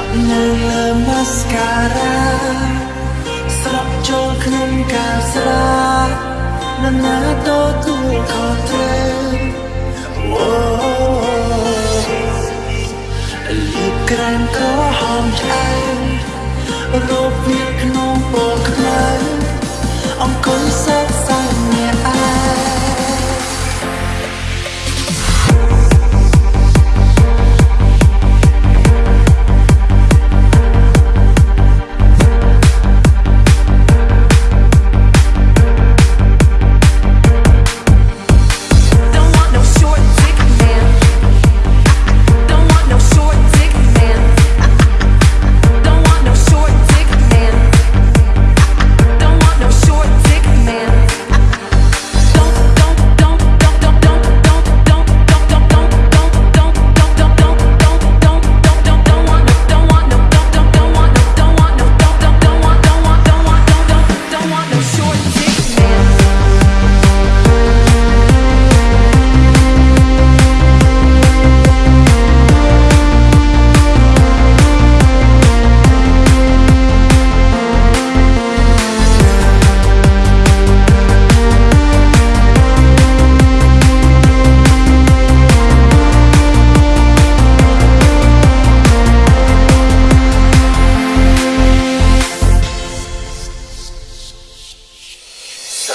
tak melemas sekarang.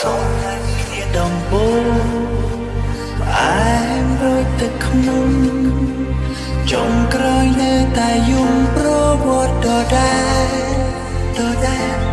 សងគ្នាដំបូងផ្អែមរួចទឹកខ្មុំចុងក្រោយនៅតែយំប្រវត្តិដដែលដដែល